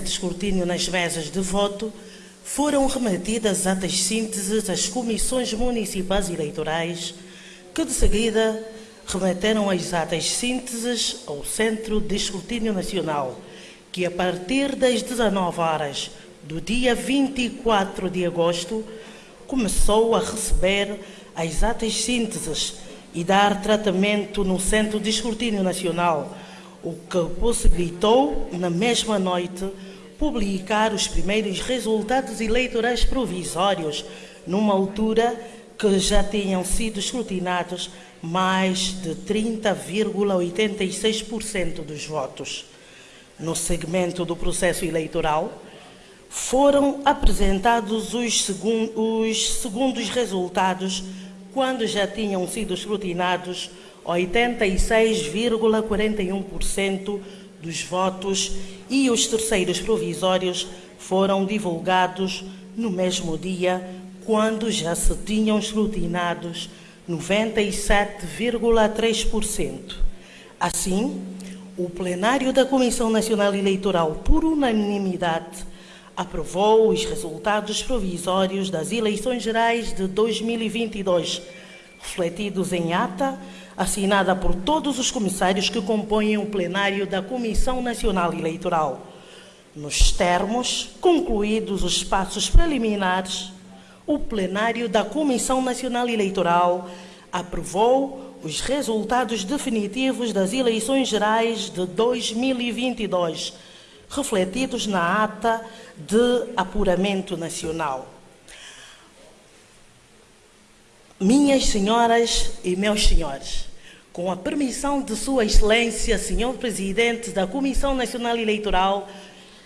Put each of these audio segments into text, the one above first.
de escrutínio nas mesas de voto, foram remetidas atas sínteses às comissões municipais eleitorais, que de seguida remeteram as atas sínteses ao Centro de Escrutínio Nacional, que a partir das 19 horas do dia 24 de agosto começou a receber as atas sínteses e dar tratamento no Centro de Escrutínio Nacional, o que possibilitou, na mesma noite, publicar os primeiros resultados eleitorais provisórios, numa altura que já tinham sido escrutinados mais de 30,86% dos votos. No segmento do processo eleitoral, foram apresentados os, segun os segundos resultados quando já tinham sido escrutinados 86,41% dos votos e os terceiros provisórios foram divulgados no mesmo dia, quando já se tinham escrutinados 97,3%. Assim, o plenário da Comissão Nacional Eleitoral, por unanimidade, aprovou os resultados provisórios das eleições gerais de 2022, refletidos em ata, assinada por todos os comissários que compõem o plenário da Comissão Nacional Eleitoral. Nos termos concluídos os passos preliminares, o plenário da Comissão Nacional Eleitoral aprovou os resultados definitivos das eleições gerais de 2022 refletidos na ata de apuramento nacional. Minhas senhoras e meus senhores, com a permissão de Sua Excelência, Senhor Presidente da Comissão Nacional Eleitoral,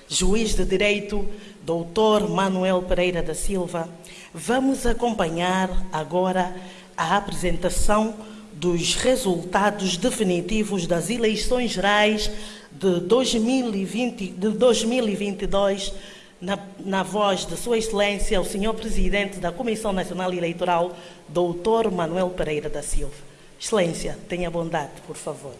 Juiz de Direito, Doutor Manuel Pereira da Silva, vamos acompanhar agora a apresentação dos resultados definitivos das eleições gerais de 2020, de 2022, na, na voz de Sua Excelência, o Senhor Presidente da Comissão Nacional Eleitoral, Doutor Manuel Pereira da Silva. Excelência, tenha bondade, por favor.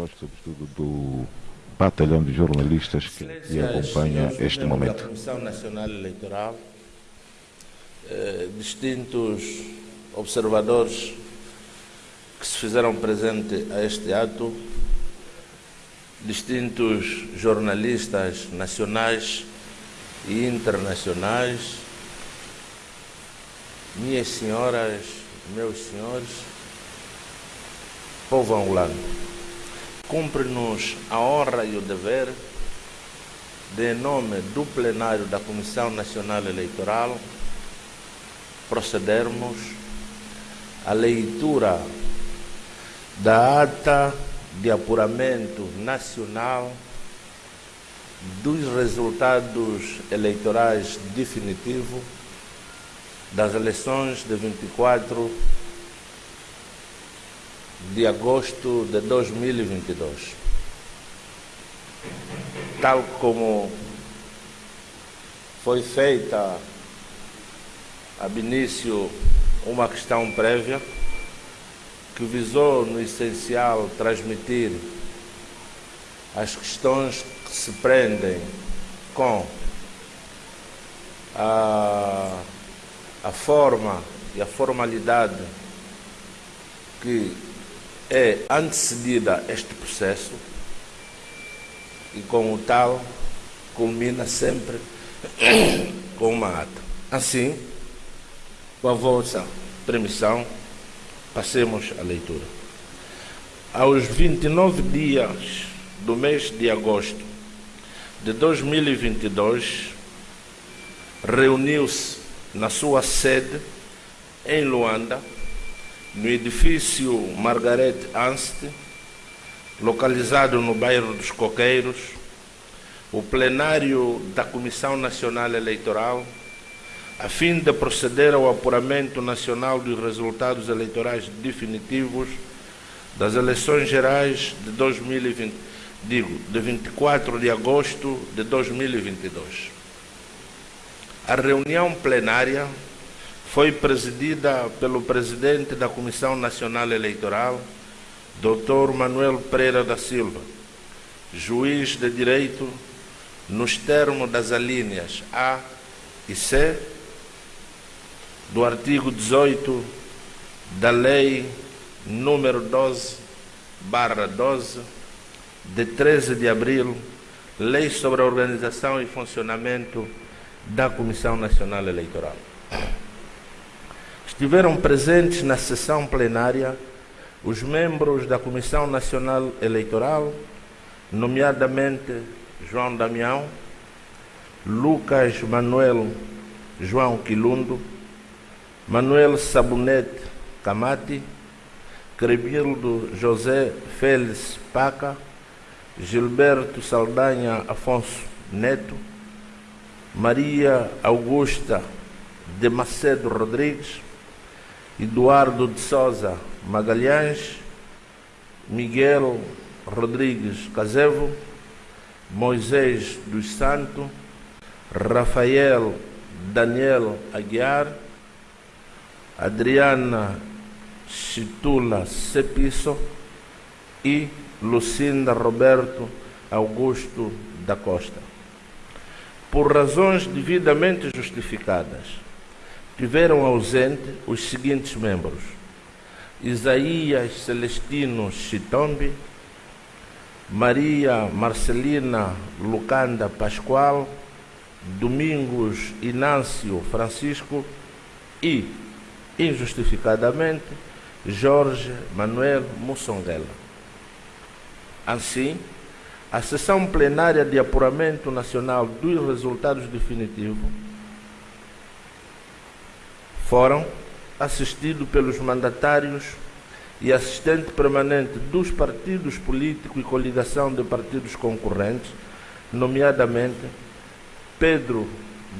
voz, sobretudo, do batalhão de jornalistas que, que acompanha este momento. Da Comissão Nacional Eleitoral, eh, distintos observadores que se fizeram presente a este ato, distintos jornalistas nacionais e internacionais, minhas senhoras, meus senhores, povo angolano cumpre-nos a honra e o dever de, em nome do plenário da Comissão Nacional Eleitoral, procedermos à leitura da ata de apuramento nacional dos resultados eleitorais definitivos das eleições de 24 de agosto de 2022. Tal como foi feita ab início uma questão prévia que visou, no essencial, transmitir as questões que se prendem com a, a forma e a formalidade que é antecedida este processo e, com o tal, culmina sempre com uma ata. Assim, com a vossa permissão, passemos à leitura. Aos 29 dias do mês de agosto de 2022, reuniu-se na sua sede em Luanda no edifício Margaret Anst, localizado no bairro dos Coqueiros, o plenário da Comissão Nacional Eleitoral, a fim de proceder ao apuramento nacional dos resultados eleitorais definitivos das eleições gerais de 2020, digo, de 24 de agosto de 2022. A reunião plenária foi presidida pelo presidente da Comissão Nacional Eleitoral, Dr. Manuel Pereira da Silva, juiz de direito nos termos das alíneas A e C do artigo 18 da Lei número 12, barra 12, de 13 de abril, Lei sobre a Organização e Funcionamento da Comissão Nacional Eleitoral. Estiveram presentes na sessão plenária os membros da Comissão Nacional Eleitoral, nomeadamente João Damião, Lucas Manuel João Quilundo, Manuel Sabonete Camati, Crebildo José Félix Paca, Gilberto Saldanha Afonso Neto, Maria Augusta de Macedo Rodrigues, Eduardo de Souza Magalhães, Miguel Rodrigues Casevo, Moisés dos Santos, Rafael Daniel Aguiar, Adriana Chitula Cepisso e Lucinda Roberto Augusto da Costa. Por razões devidamente justificadas, tiveram ausente os seguintes membros: Isaías Celestino Chitombi, Maria Marcelina Lucanda Pascoal, Domingos Inácio Francisco e, injustificadamente, Jorge Manuel Mussonguela. Assim, a sessão plenária de apuramento nacional dos resultados definitivos foram assistidos pelos mandatários e assistente permanente dos partidos políticos e coligação de partidos concorrentes, nomeadamente Pedro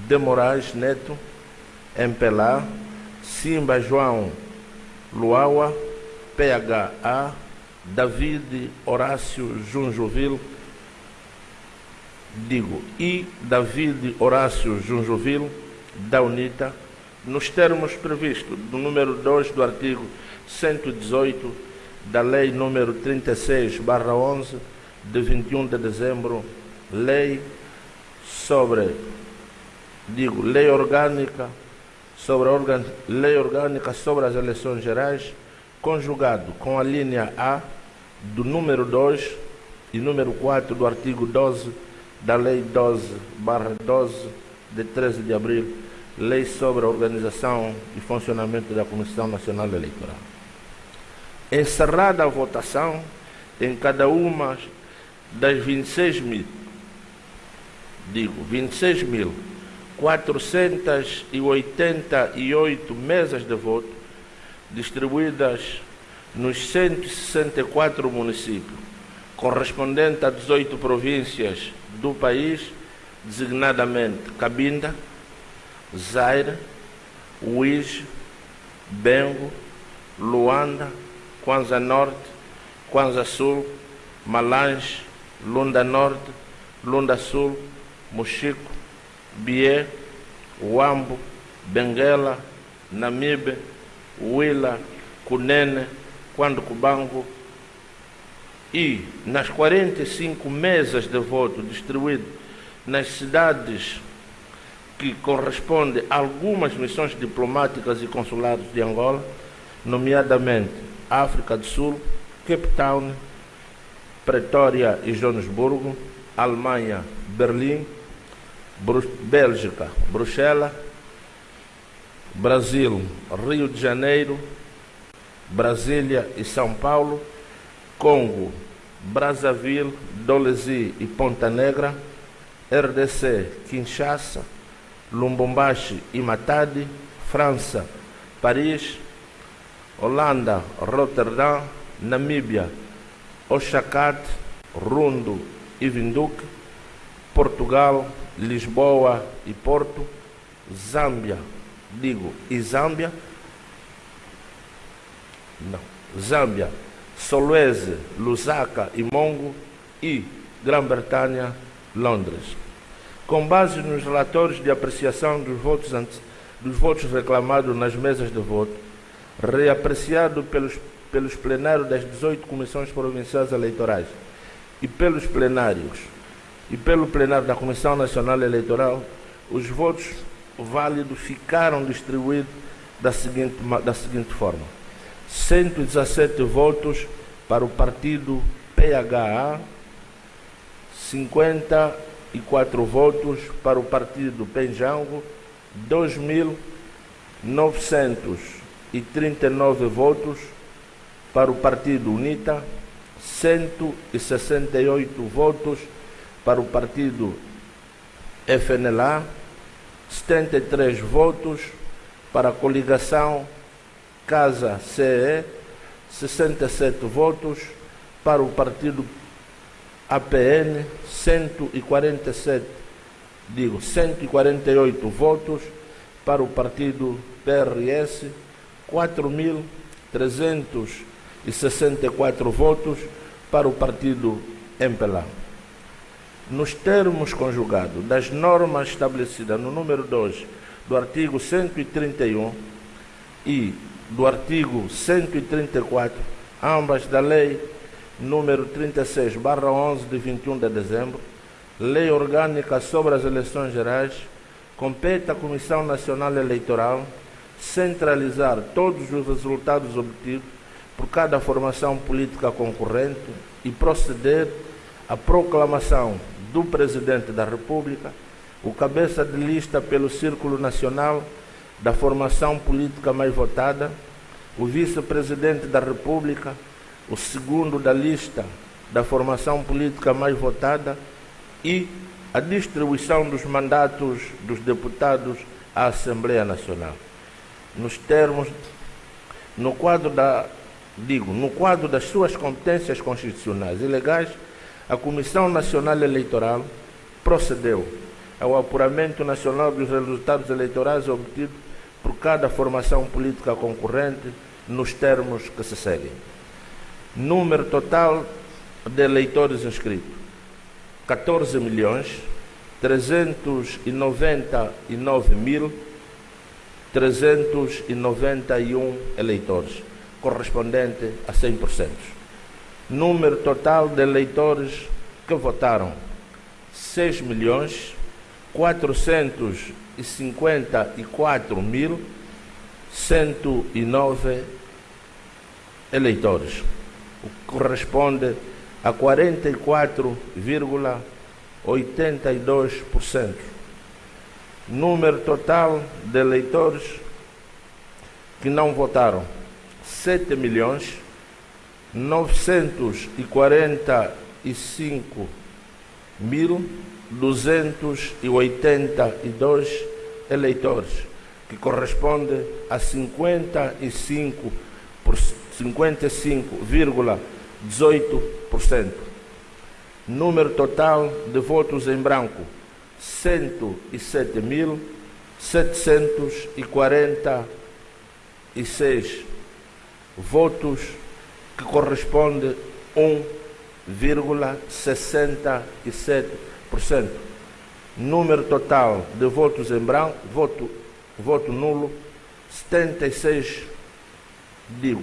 de Moraes Neto, MPLA, Simba João Luaua, PHA, David Horácio Junjovil, digo, e David Horácio Junjovil, da UNITA, nos termos previstos do número 2 do artigo 118 da Lei número 36, 11, de 21 de dezembro, Lei sobre, digo, Lei Orgânica sobre organ, Lei Orgânica sobre as Eleições Gerais, conjugado com a linha A do número 2 e número 4 do artigo 12 da Lei 12, 12, de 13 de abril, Lei sobre a Organização e Funcionamento da Comissão Nacional Eleitoral. Encerrada a votação, em cada uma das 26 mil, digo, 26 mil 488 mesas de voto distribuídas nos 164 municípios, correspondente a 18 províncias do país, designadamente Cabinda, Zaire, Uíge, Bengo, Luanda, Kwanza Norte, Kwanza Sul, Malange, Lunda Norte, Lunda Sul, Mochico, Bié, Uambo, Benguela, Namibe, Huila, Cunene, Quando Cubango e nas 45 mesas de voto distribuídas nas cidades que correspondem a algumas missões diplomáticas e consulares de Angola, nomeadamente África do Sul, Cape Town, Pretória e Joanesburgo, Alemanha, Berlim, Bru Bélgica, Bruxelas, Brasil, Rio de Janeiro, Brasília e São Paulo, Congo, Brazzaville, Dolesi e Ponta Negra, RDC, Kinshasa, Lumbumbashi e Matadi, França, Paris, Holanda, Rotterdam, Namíbia, Oxacat, Rundo e Vinduque, Portugal, Lisboa e Porto, Zâmbia, digo, e Zâmbia, não, Zâmbia, Solweze, Lusaka e Mongo e Grã-Bretanha, Londres. Com base nos relatórios de apreciação dos votos, dos votos reclamados nas mesas de voto, reapreciado pelos, pelos plenários das 18 comissões provinciais eleitorais e pelos plenários e pelo plenário da Comissão Nacional Eleitoral, os votos válidos ficaram distribuídos da seguinte, da seguinte forma: 117 votos para o partido PHA, 54 votos para o partido Penjango, 2.939 votos para o partido UNITA, 168 votos para o partido FNLA, 73 votos para a coligação Casa CE, 67 votos para o partido APN, 147, digo, 148 votos para o partido PRS, 4.364 votos para o partido MPLA nos termos conjugados das normas estabelecidas no número 2 do artigo 131 e do artigo 134, ambas da lei número 36, 11 de 21 de dezembro, lei orgânica sobre as eleições gerais, compete à Comissão Nacional Eleitoral centralizar todos os resultados obtidos por cada formação política concorrente e proceder à proclamação do Presidente da República, o cabeça de lista pelo Círculo Nacional da formação política mais votada, o vice-presidente da República, o segundo da lista da formação política mais votada e a distribuição dos mandatos dos deputados à Assembleia Nacional. Nos termos, no quadro da, digo, no quadro das suas competências constitucionais e legais, a Comissão Nacional Eleitoral procedeu ao apuramento nacional dos resultados eleitorais obtidos por cada formação política concorrente nos termos que se seguem. Número total de eleitores inscritos: 14 milhões 399 mil 391 eleitores, correspondente a 100% número total de eleitores que votaram 6 milhões 454 mil 109 eleitores, o que corresponde a 44,82%. Número total de eleitores que não votaram 7 milhões 945.282 eleitores, que corresponde a 55 55,18%. Número total de votos em branco: 107.746 votos que corresponde a 1,67%. Número total de votos em branco, voto, voto nulo, 76, digo,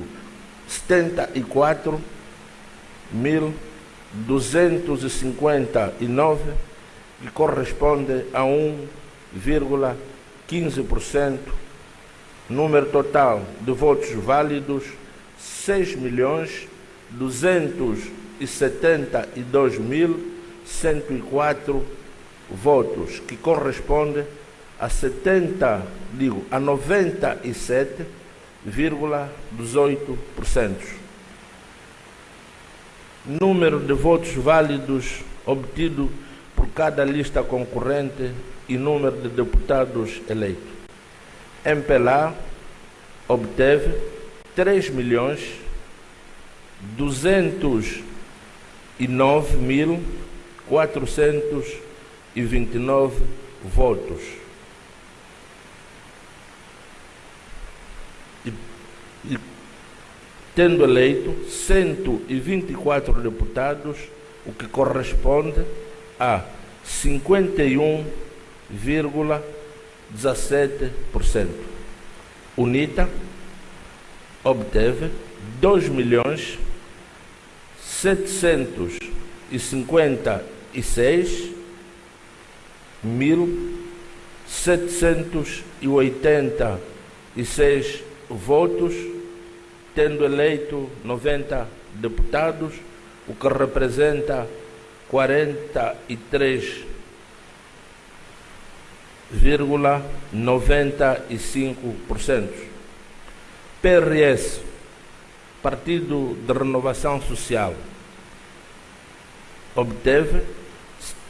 74.259, que corresponde a 1,15%. Número total de votos válidos, 6 milhões 272 mil 104 votos, que corresponde a 70, digo, a 97,18%. Número de votos válidos obtido por cada lista concorrente e número de deputados eleitos. MPLA obteve 3 milhões 209 mil 406 129 votos. E, e tendo eleito 124 deputados, o que corresponde a 51,17%. UNITA obteve 2 milhões 756 mil 786 votos, tendo eleito 90 deputados, o que representa 43,95%. PRS, Partido de Renovação Social, obteve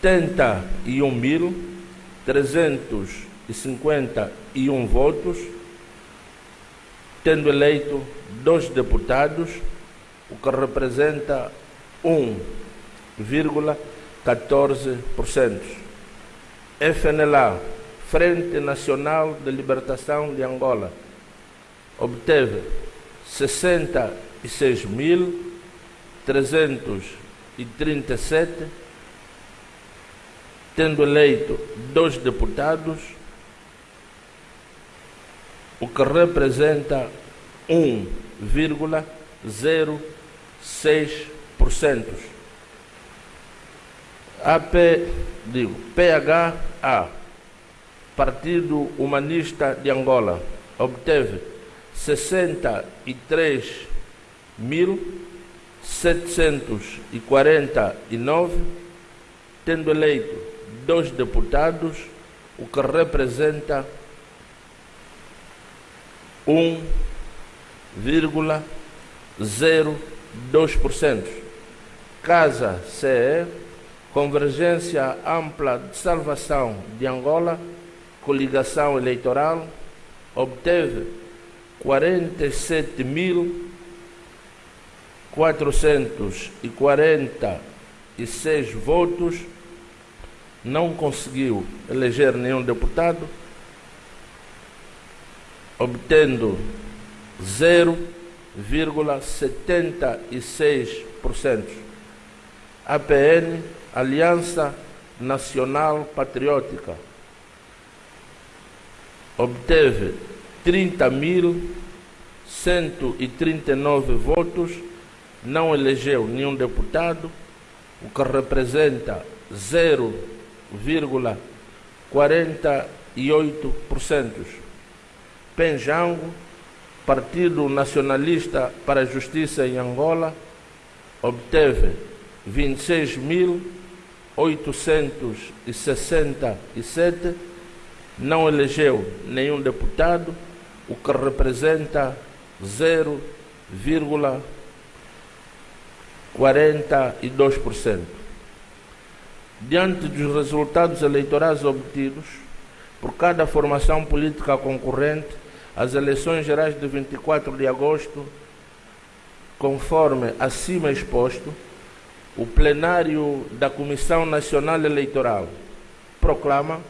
71.351 votos, tendo eleito dois deputados, o que representa 1,14%. FNLA, Frente Nacional de Libertação de Angola, obteve 66.337, tendo eleito dois deputados, o que representa 1,06%. AP, digo, PHA, Partido Humanista de Angola, obteve 63.749, tendo eleito dois deputados, o que representa 1,02%. Casa CE, Convergência Ampla de Salvação de Angola, coligação eleitoral, obteve 47.446 votos, não conseguiu eleger nenhum deputado, obtendo 0,76%. APN, Aliança Nacional Patriótica, obteve 30.139 votos, não elegeu nenhum deputado, o que representa 0,48%. Penjango, Partido Nacionalista para a Justiça em Angola, obteve 26.867, não elegeu nenhum deputado, o que representa 0,42%. Diante dos resultados eleitorais obtidos por cada formação política concorrente, as eleições gerais de 24 de agosto, conforme acima exposto, o plenário da Comissão Nacional Eleitoral proclama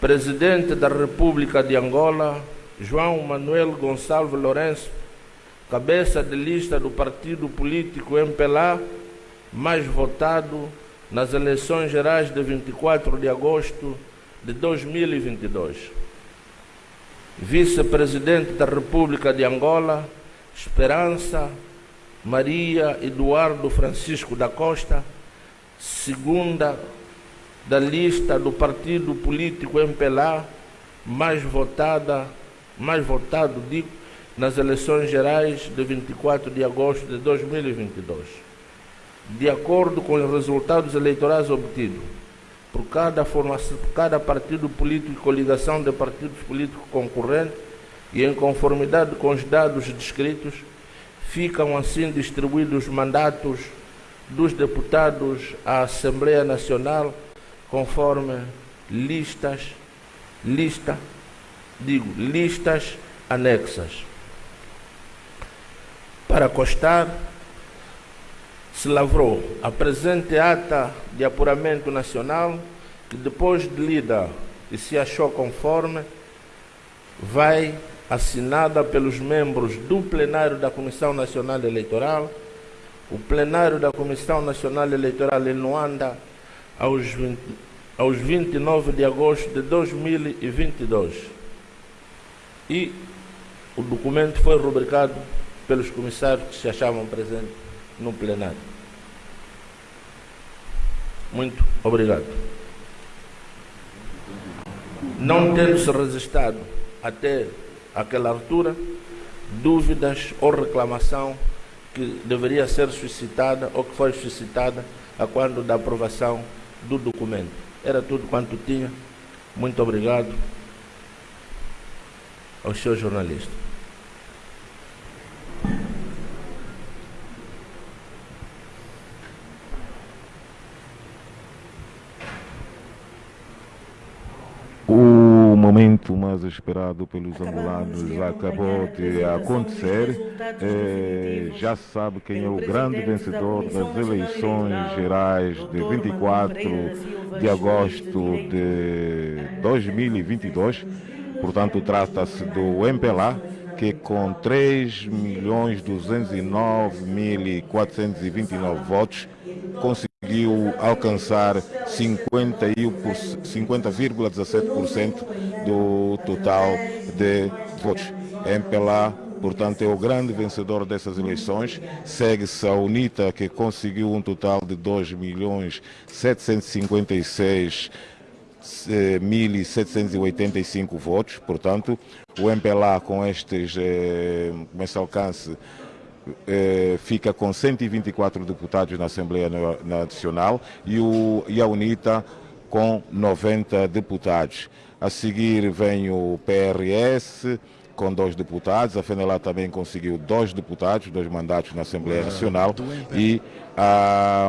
Presidente da República de Angola, João Manuel Gonçalves Lourenço, cabeça de lista do partido político MPLA, mais votado nas eleições gerais de 24 de agosto de 2022. Vice-presidente da República de Angola, Esperança Maria Eduardo Francisco da Costa, segunda da lista do partido político MPLA mais votada, mais votado, digo, nas eleições gerais de 24 de agosto de 2022. De acordo com os resultados eleitorais obtidos por cada, formação, por cada partido político e coligação de partidos políticos concorrentes e em conformidade com os dados descritos, ficam assim distribuídos os mandatos dos deputados à Assembleia Nacional conforme listas, lista, digo, listas anexas. Para constar, se lavrou. A presente ata de apuramento nacional, que depois de lida e se achou conforme, vai assinada pelos membros do plenário da Comissão Nacional Eleitoral, o plenário da Comissão Nacional Eleitoral em Luanda, aos, 20, aos 29 de agosto de 2022. E o documento foi rubricado pelos comissários que se achavam presentes no plenário. Muito obrigado. Não tendo se registrado até aquela altura dúvidas ou reclamação que deveria ser suscitada ou que foi suscitada a quando da aprovação do documento. Era tudo quanto tinha. Muito obrigado aos seus jornalistas. Momento mais esperado pelos angolanos acabou de acontecer. É, já se sabe quem é o grande vencedor das eleições gerais de 24 de agosto de 2022. Portanto, trata-se do MPLA, que com 3.209.429 votos conseguiu alcançar 50,17% 50, do total de votos. MPLA, portanto, é o grande vencedor dessas eleições. Segue-se a UNITA, que conseguiu um total de 2 milhões 756 1.785 votos, portanto, o MPLA com, estes, eh, com esse alcance eh, fica com 124 deputados na Assembleia Nacional e, o, e a UNITA com 90 deputados. A seguir vem o PRS com dois deputados, a FENELA também conseguiu dois deputados, dois mandatos na Assembleia Nacional e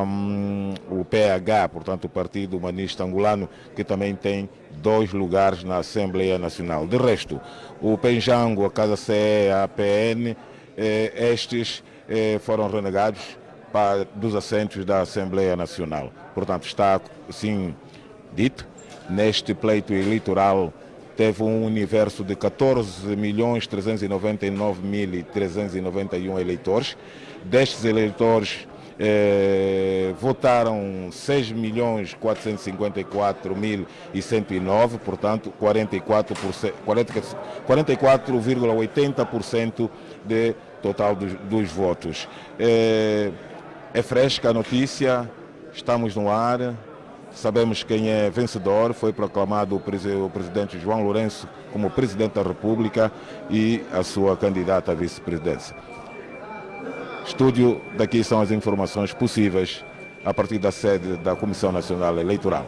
um, o PH, portanto o Partido Humanista Angolano, que também tem dois lugares na Assembleia Nacional. De resto, o Penjango, a Casa CE, a APN, estes eh, foram renegados para, dos assentos da Assembleia Nacional. Portanto, está, assim dito, neste pleito eleitoral teve um universo de 14.399.391 eleitores. Destes eleitores, eh, votaram 6.454.109, portanto 44,80% 44, de total dos, dos votos. É, é fresca a notícia, estamos no ar, sabemos quem é vencedor, foi proclamado o presidente João Lourenço como presidente da República e a sua candidata à vice-presidência. Estúdio, daqui são as informações possíveis a partir da sede da Comissão Nacional Eleitoral.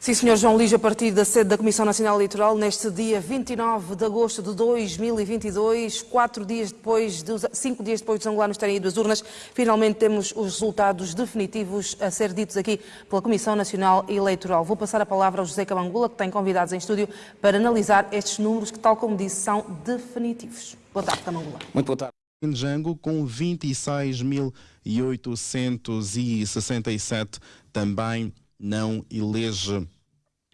Sim, Sr. João Lígia, a partir da sede da Comissão Nacional Eleitoral, neste dia 29 de agosto de 2022, quatro dias depois, de, cinco dias depois dos angolanos terem ido às urnas, finalmente temos os resultados definitivos a ser ditos aqui pela Comissão Nacional Eleitoral. Vou passar a palavra ao José Camangula, que tem convidados em estúdio para analisar estes números que, tal como disse, são definitivos. Boa tarde, Camangula. Muito boa tarde. Django com 26.867 também não elege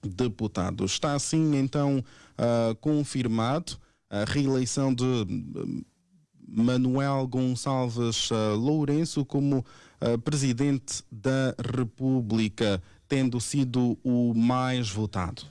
deputado. Está assim então uh, confirmado a reeleição de hum, Manuel Gonçalves uh, Lourenço como uh, presidente da República, tendo sido o mais votado.